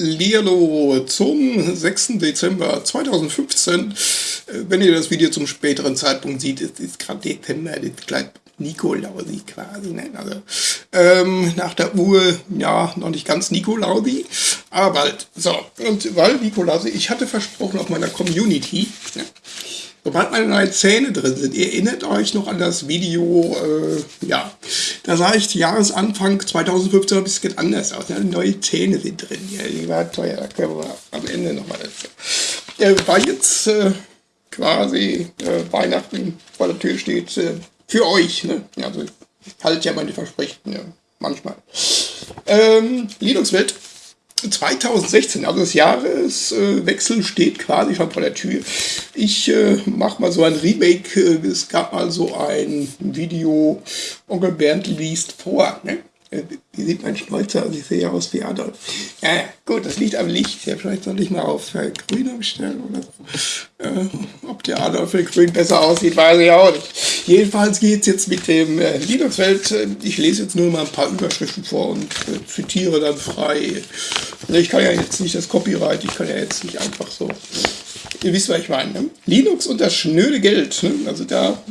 Lierlo zum 6. Dezember 2015. Äh, wenn ihr das Video zum späteren Zeitpunkt seht, ist, ist gerade Dezember, das gleich Nikolausi quasi. Ne? Also, ähm, nach der Uhr, ja, noch nicht ganz Nikolausi, aber bald. So, und weil Nikolausi, ich hatte versprochen auf meiner Community, ne? Sobald meine neuen Zähne drin sind, ihr erinnert euch noch an das Video, äh, ja, da sah ich Jahresanfang 2015 ein bisschen anders aus. Ja, neue Zähne sind drin. Ja, die war teuer, da können wir am Ende nochmal dazu. Äh, war jetzt äh, quasi äh, Weihnachten vor der Tür steht, äh, für euch. Ne? Also ich halte ja meine Versprechen, ja, manchmal. Ähm, Linux-Welt 2016, also das Jahreswechsel steht quasi schon vor der Tür. Ich äh, mache mal so ein Remake. Äh, es gab mal so ein Video, Onkel Bernd liest vor. Ne? Äh, wie sieht mein Schnäuzer aus? Ich sehe ja aus wie Adolf. Ja, gut, das liegt am Licht. Ja, vielleicht soll ich mal auf äh, Grün umstellen oder so. Äh, ob der Adolf in Grün besser aussieht, weiß ich auch nicht. Jedenfalls geht es jetzt mit dem äh, Linux-Welt. Ich lese jetzt nur mal ein paar Überschriften vor und äh, zitiere dann frei. Ich kann ja jetzt nicht das Copyright, ich kann ja jetzt nicht einfach so. Ihr wisst, was ich meine. Ne? Linux und das schnöde Geld. Ne? Also da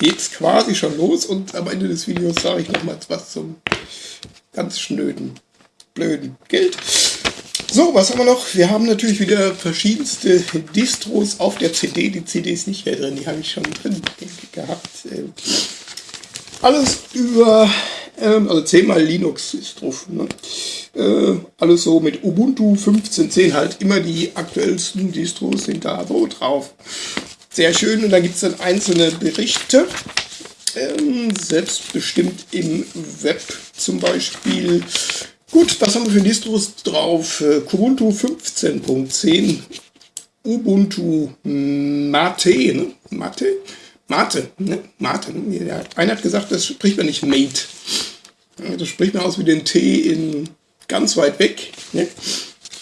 geht es quasi schon los und am Ende des Videos sage ich nochmals was zum ganz schnöden, blöden Geld. So, was haben wir noch? Wir haben natürlich wieder verschiedenste Distros auf der CD. Die CD ist nicht mehr drin, die habe ich schon drin gehabt. Ähm, alles über, also 10 mal Linux ist drauf. Ne? Äh, alles so mit Ubuntu 15.10 halt. Immer die aktuellsten Distros sind da so drauf. Sehr schön. Und da gibt es dann einzelne Berichte. Ähm, selbstbestimmt im Web zum Beispiel. Gut, was haben wir für Distros drauf? Äh, Kubuntu 15.10, Ubuntu Mate, ne? Mate? Mate, ne? Mate. Ne? Einer hat gesagt, das spricht man nicht Mate. Das spricht man aus wie den T in ganz weit weg. Ne?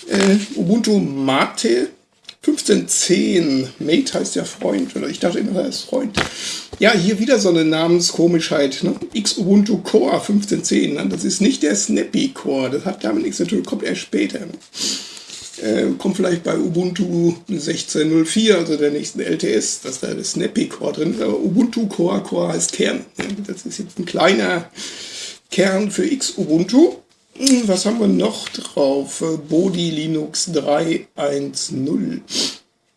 Äh, Ubuntu Mate 1510. Mate heißt ja Freund. Oder ich dachte immer, er ist Freund. Ja, hier wieder so eine Namenskomischheit. Ne? X Ubuntu Core 1510. Ne? Das ist nicht der Snappy Core. Das hat damit nichts zu tun. Kommt erst später. Äh, kommt vielleicht bei Ubuntu 16.04, also der nächsten LTS, dass da der Snappy Core drin ist. Aber Ubuntu Core, Core heißt Kern. Ne? Das ist jetzt ein kleiner Kern für X Ubuntu. Hm, was haben wir noch drauf? Äh, Bodi Linux 3.1.0.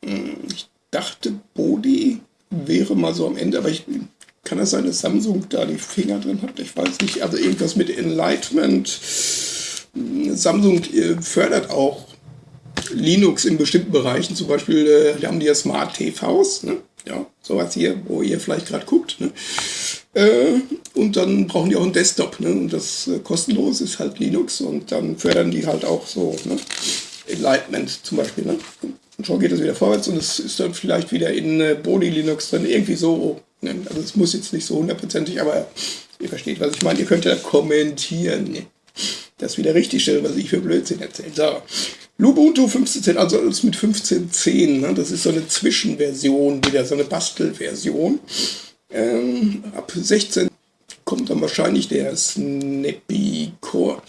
Hm, ich dachte, Bodi wäre mal so am Ende, aber ich, kann das sein, dass Samsung da die Finger drin hat? Ich weiß nicht. Also irgendwas mit Enlightenment. Hm, Samsung äh, fördert auch Linux in bestimmten Bereichen. Zum Beispiel äh, haben die ja Smart TVs. Ne? Ja, sowas hier, wo ihr vielleicht gerade guckt. Ne? Äh, und dann brauchen die auch einen Desktop. Ne? Und das äh, kostenlos ist halt Linux und dann fördern die halt auch so ne? Enlightenment zum Beispiel. Ne? Und schon geht es wieder vorwärts und es ist dann vielleicht wieder in äh, Body Linux drin, irgendwie so. Ne? Also es muss jetzt nicht so hundertprozentig, aber ihr versteht, was ich meine. Ihr könnt ja kommentieren. Ne? Das wieder richtig stellen, was ich für Blödsinn erzähle. So. Lubuntu 15.10, also alles mit 15.10. Ne? Das ist so eine Zwischenversion, wieder so eine Bastelversion. Ähm, ab 16 kommt dann wahrscheinlich der Snappy Core.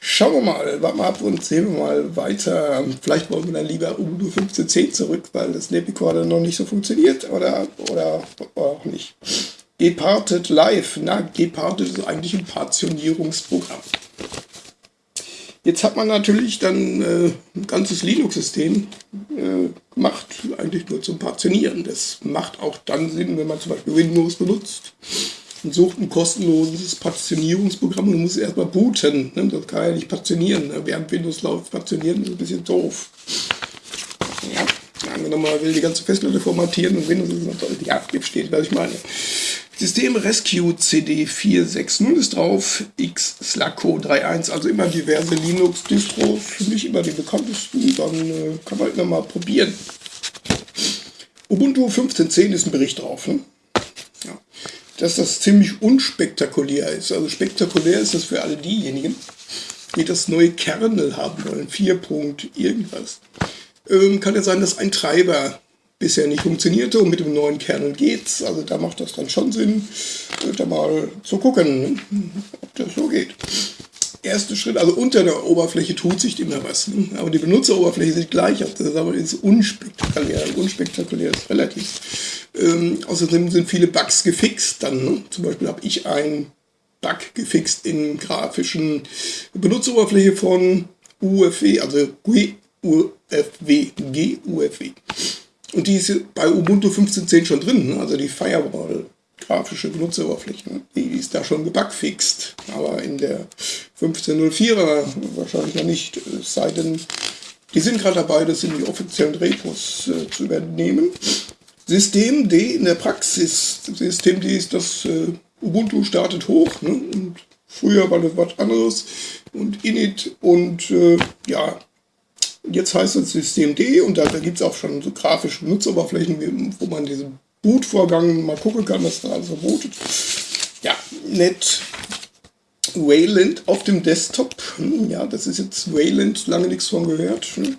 Schauen wir mal, warten wir ab und sehen wir mal weiter. Vielleicht wollen wir dann lieber Ubuntu 15.10 zurück, weil das Snappy Core dann noch nicht so funktioniert oder, oder, auch nicht. Gepartet Live. Na, Gepartet ist eigentlich ein Partitionierungsprogramm. Jetzt hat man natürlich dann äh, ein ganzes Linux-System äh, gemacht, eigentlich nur zum Partitionieren. Das macht auch dann Sinn, wenn man zum Beispiel Windows benutzt und sucht ein kostenloses Partitionierungsprogramm und muss erstmal booten. Ne? Das kann ja nicht partitionieren. Ne? Während Windows läuft, partitionieren ist ein bisschen doof. Ja, angenommen, man will die ganze Festplatte formatieren und Windows ist noch ja, hier steht, was ich meine. System Rescue CD 460 ist drauf, X Slacko 3.1, also immer diverse Linux-Distros, für mich immer die bekanntesten, dann äh, kann man immer mal probieren. Ubuntu 15.10 ist ein Bericht drauf, ne? ja. dass das ziemlich unspektakulär ist. Also spektakulär ist das für alle diejenigen, die das neue Kernel haben wollen, 4. irgendwas. Ähm, kann ja sein, dass ein Treiber bisher nicht funktionierte und mit dem neuen Kernel geht's. Also da macht das dann schon Sinn, da mal zu gucken, ob das so geht. erste Schritt, also unter der Oberfläche tut sich immer was. Ne? Aber die Benutzeroberfläche sieht gleich aus. Das ist aber ist unspektakulär. Unspektakulär ist relativ. Ähm, außerdem sind viele Bugs gefixt dann. Ne? Zum Beispiel habe ich einen Bug gefixt in grafischen Benutzeroberfläche von UFW, also GUFW, GUFW. Und die ist bei Ubuntu 15.10 schon drin, ne? also die Firewall grafische Benutzeroberfläche. Ne? Die ist da schon gebugfixt, aber in der 15.04er wahrscheinlich noch nicht. Es sei denn, die sind gerade dabei, das in die offiziellen Repos äh, zu übernehmen. System D in der Praxis. System D ist das äh, Ubuntu startet hoch. Ne? Und früher war das was anderes. Und Init und äh, ja, jetzt heißt es System D und da, da gibt es auch schon so grafische Nutzeroberflächen, wo man diesen Bootvorgang mal gucken kann, was da also bootet. Ja, nett. Wayland auf dem Desktop. Hm, ja, das ist jetzt Wayland, lange nichts von gehört. Hm,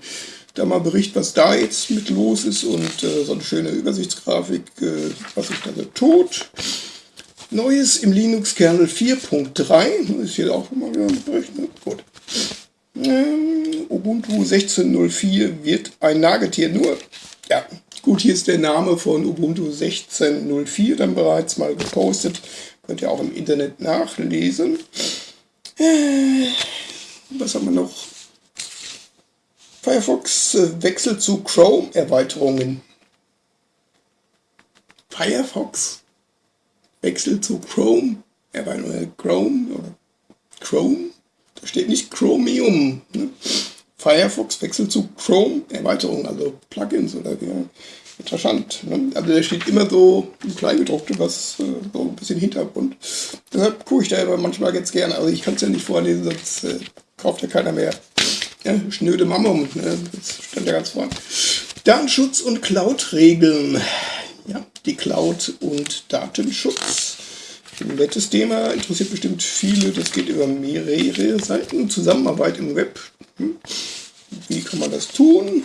da mal Bericht, was da jetzt mit los ist und äh, so eine schöne Übersichtsgrafik, äh, was sich da so tut. Neues im Linux-Kernel 4.3, ist hier auch mal wieder ein Bericht, ne? gut. Ähm, Ubuntu 16.04 wird ein Nagetier nur. Ja, Gut, hier ist der Name von Ubuntu 16.04 dann bereits mal gepostet. Könnt ihr auch im Internet nachlesen. Äh, was haben wir noch? Firefox äh, wechselt zu Chrome-Erweiterungen. Firefox wechselt zu Chrome. Erweiterungen. Chrome oder Chrome? Da steht nicht Chromium. Ne? Firefox wechselt zu Chrome Erweiterung, also Plugins oder ja, interessant. Ne? Also da steht immer so ein Kleingedruckte, was äh, so ein bisschen Hintergrund. Deshalb gucke ich da aber manchmal ganz gerne. Also ich kann es ja nicht vorlesen, sonst äh, kauft ja keiner mehr. Ja, schnöde Mammum, ne? das stand ja ganz vorne. Datenschutz und Cloud-Regeln. Ja, die Cloud und Datenschutz. Ein nettes Thema, interessiert bestimmt viele. Das geht über mehrere Seiten. Zusammenarbeit im Web. Hm. Wie kann man das tun?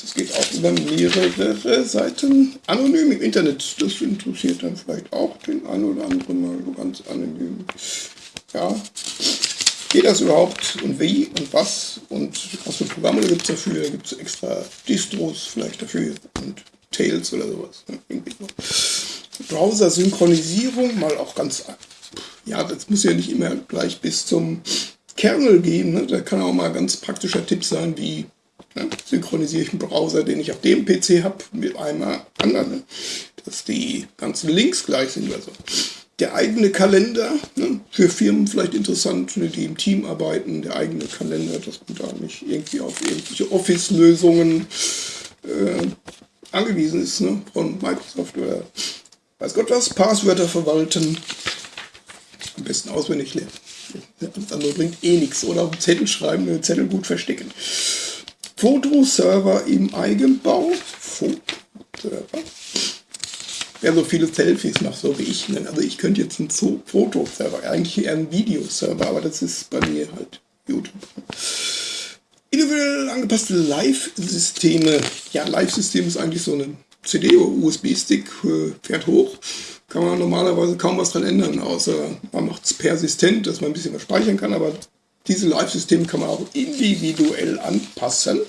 Das geht auch über mehrere Seiten. Anonym im Internet, das interessiert dann vielleicht auch den einen oder anderen mal so ganz anonym. Ja, geht das überhaupt und wie und was und was für Programme gibt es dafür? Gibt es extra Distros vielleicht dafür und Tails oder sowas? Browser-Synchronisierung, mal auch ganz, ja, das muss ja nicht immer gleich bis zum Kernel gehen. Ne? Da kann auch mal ganz praktischer Tipp sein, wie ne? synchronisiere ich einen Browser, den ich auf dem PC habe, mit einem anderen, ne? dass die ganzen Links gleich sind oder. Der eigene Kalender, ne? für Firmen vielleicht interessant, ne? die im Team arbeiten, der eigene Kalender, dass man da nicht irgendwie auf irgendwelche Office-Lösungen äh, angewiesen ist, ne? von Microsoft oder weiß Gott was, Passwörter verwalten, am besten auswendig lernen. Das bringt eh nichts. Oder auf den Zettel schreiben, den Zettel gut verstecken. Fotoserver im Eigenbau. Fotoserver. Wer so viele Selfies macht, so wie ich. Ne? Also ich könnte jetzt einen Fotoserver, eigentlich eher einen Videoserver, aber das ist bei mir halt YouTube. Individuell angepasste Live-Systeme. Ja, Live-System ist eigentlich so eine CD oder USB-Stick, äh, fährt hoch kann man normalerweise kaum was dran ändern, außer man macht es persistent, dass man ein bisschen was speichern kann, aber diese Live-Systeme kann man auch individuell anpassen.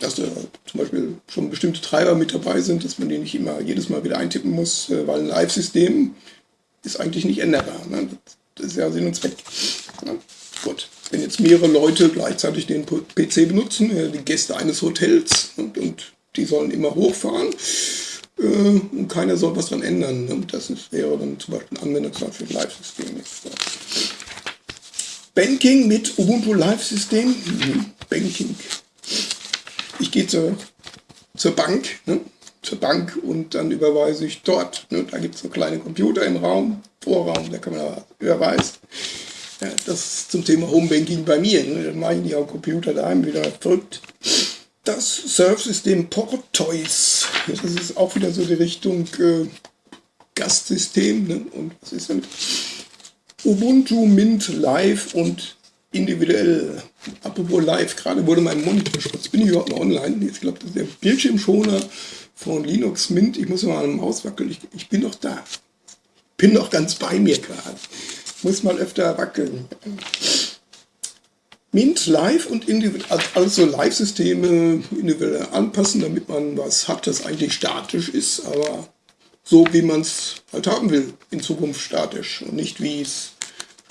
Dass da zum Beispiel schon bestimmte Treiber mit dabei sind, dass man die nicht immer jedes Mal wieder eintippen muss, äh, weil ein Live-System ist eigentlich nicht änderbar. Ne? Das ist ja Sinn und Zweck. Ne? Gut, wenn jetzt mehrere Leute gleichzeitig den PC benutzen, äh, die Gäste eines Hotels und, und die sollen immer hochfahren, äh, und keiner soll was dran ändern. Ne? Das ist, wäre dann zum Beispiel ein Anwendungsfall für ein Live-System. Banking mit Ubuntu Live-System. Mhm. Banking. Ich gehe zur, zur Bank, ne? zur Bank und dann überweise ich dort. Ne? Da gibt es so kleine Computer im Raum, Vorraum, da kann man überweisen. Ja, das zum Thema Homebanking bei mir. Ne? Dann mache ich nicht am Computer daheim wieder verrückt das Surfsystem Portoise. Das ist auch wieder so die Richtung äh, Gastsystem. Ne? Und was ist denn? Ubuntu Mint Live und individuell. Apropos Live, gerade wurde mein Mund verschmutzt. Bin ich überhaupt noch online? Ich glaube, das ist der Bildschirmschoner von Linux Mint. Ich muss mal an dem Maus wackeln. Ich, ich bin doch da. Bin doch ganz bei mir gerade. muss mal öfter wackeln. Mint, Live und also Live-Systeme individuell anpassen, damit man was hat, das eigentlich statisch ist, aber so wie man es halt haben will, in Zukunft statisch und nicht wie es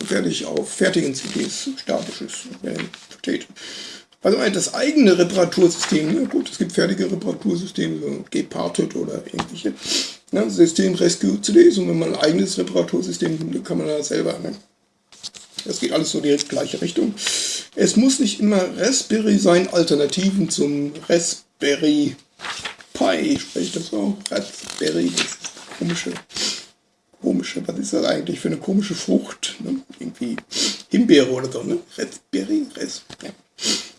fertig auf fertigen CDs statisch ist. Also das eigene Reparatursystem, gut, es gibt fertige Reparatursysteme, so Gparted oder ähnliche ne? System Rescue CDs und wenn man ein eigenes Reparatursystem kann man da selber. Ne? Das geht alles so die gleiche Richtung. Es muss nicht immer Raspberry sein, Alternativen zum Raspberry Pi, spreche ich das so? Raspberry, das ist komische, komische, was ist das eigentlich für eine komische Frucht? Ne? Irgendwie Himbeere oder so, ne? Raspberry, Res, ja.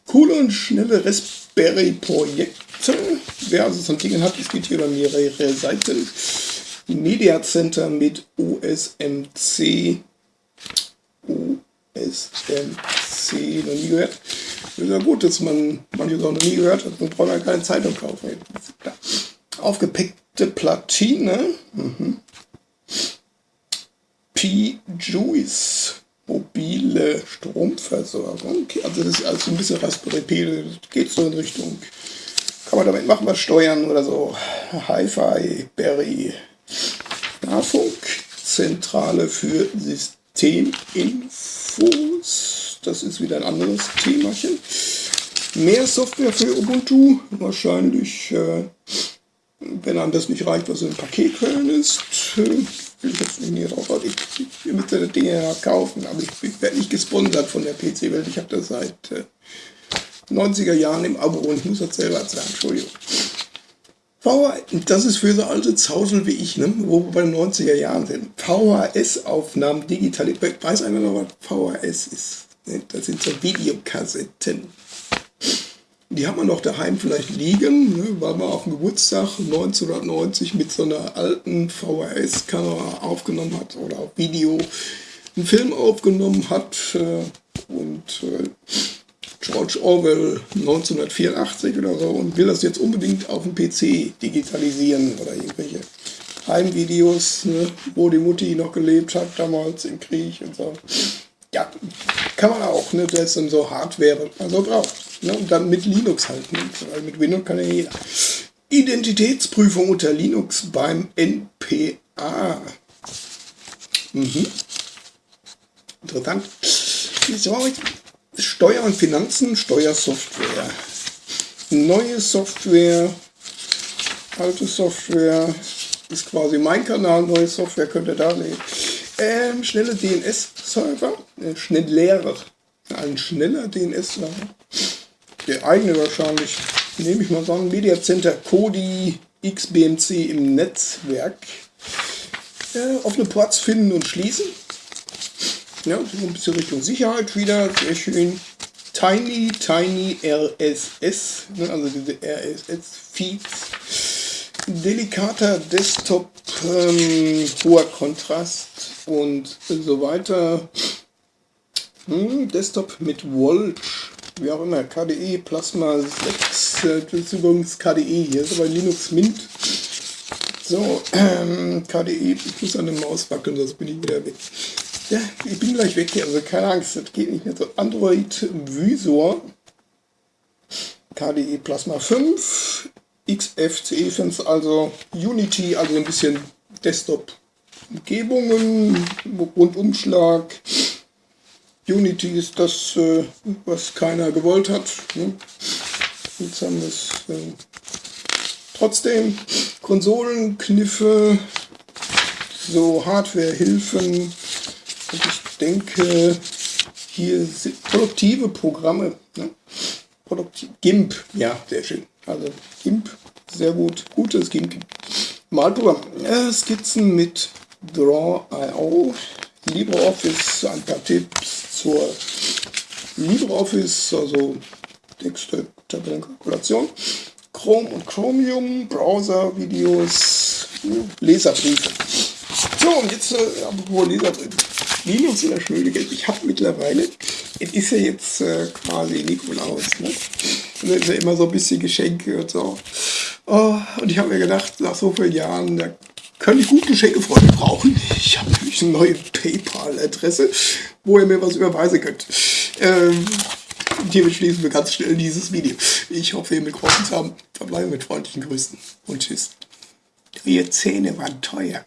Coole und schnelle Raspberry-Projekte. Wer also so ein Ding hat, es geht hier über mehrere Seiten. Media Center mit OSMC. OSMC, noch nie gehört. Ist ja gut, dass man manches auch noch nie gehört hat. Man braucht ja keine Zeitung kaufen. Aufgepackte Platine. Mhm. P-Juice mobile Stromversorgung. Also das ist also ein bisschen Raspberry Pi, geht so in Richtung, kann man damit machen, was steuern oder so. Hi-Fi, Berry, Nahfunk, Zentrale für Systeminfos. Das ist wieder ein anderes Themachen. Mehr Software für Ubuntu, wahrscheinlich, äh, wenn einem das nicht reicht, was im Paketquellen ist. Äh, will ich jetzt nicht näher drauf Ich, ich, ihr müsst ja das Ding ja kaufen, aber ich, ich werde nicht gesponsert von der PC-Welt. Ich habe das seit äh, 90er Jahren im Abo und ich muss das selber sagen, Entschuldigung. VHS, das ist für so alte Zausel wie ich, ne, wo wir bei den 90er Jahren sind. VHS-Aufnahmen digital. Ich weiß einfach noch, was VHS ist. Ne? Das sind so Videokassetten. Die hat man noch daheim vielleicht liegen, ne, weil man auf dem Geburtstag 1990 mit so einer alten VHS-Kamera aufgenommen hat oder auf Video einen Film aufgenommen hat. Äh, und äh, George Orwell 1984 oder so und will das jetzt unbedingt auf dem PC digitalisieren oder irgendwelche Heimvideos, ne, wo die Mutti noch gelebt hat damals im Krieg und so. Ja, kann man auch, ne? Das ist dann so Hardware, was man so braucht. Ne? Und dann mit Linux halt, ne? weil mit Windows kann ja jeder. Identitätsprüfung unter Linux beim NPA. Mhm. Interessant. Steuer und Finanzen, Steuersoftware. Neue Software, alte Software, ist quasi mein Kanal, neue Software könnt ihr da nehmen. Ähm, schnelle DNS-Server, äh, schneller, ein schneller DNS-Server der eigene wahrscheinlich, nehme ich mal an, Media Center Kodi XBMC im Netzwerk. Äh, offene Ports finden und schließen. Ja, so ein bisschen Richtung Sicherheit wieder, sehr schön. Tiny, Tiny RSS, ne, also diese RSS-Feeds. Delikater Desktop, ähm, hoher Kontrast und so weiter. Hm, Desktop mit Volch wie auch immer, KDE Plasma 6, äh, das ist übrigens KDE, hier ist aber Linux Mint. So, ähm, KDE, ich muss an der Maus wackeln, sonst bin ich wieder weg. Ja, ich bin gleich weg hier, also keine Angst, das geht nicht mehr so. Android Visor, KDE Plasma 5, XFCE 5, also Unity, also ein bisschen Desktop-Umgebungen, Rundumschlag, Unity ist das, äh, was keiner gewollt hat. Ne? Jetzt haben wir es äh, trotzdem. Konsolenkniffe, so Hardwarehilfen. Und ich denke, hier sind produktive Programme. Ne? Produktiv GIMP, ja, sehr schön. Also GIMP, sehr gut. Gutes GIMP. Malprogramm. Äh, Skizzen mit Draw.io. LibreOffice, ein paar Tipps zur LibreOffice, also Texte, Tabellenkalkulation, Chrome und Chromium, Browser, Videos, Leserbriefe. So, und jetzt, äh, apropos Leserbriefe. Linux in der Schule, ich habe mittlerweile, es ist ja jetzt äh, quasi Nikolaus, ne? Immer so ein bisschen Geschenke und so. Oh, und ich habe mir gedacht, nach so vielen Jahren, da kann ich gut Geschenke von euch brauchen. Ich habe nämlich eine neue PayPal-Adresse, wo ihr mir was überweisen könnt. Ähm, hiermit schließen wir ganz schnell dieses Video. Ich hoffe, ihr mitgeholfen zu haben. Verbleibe mit freundlichen Grüßen und tschüss. Eure Zähne waren teuer.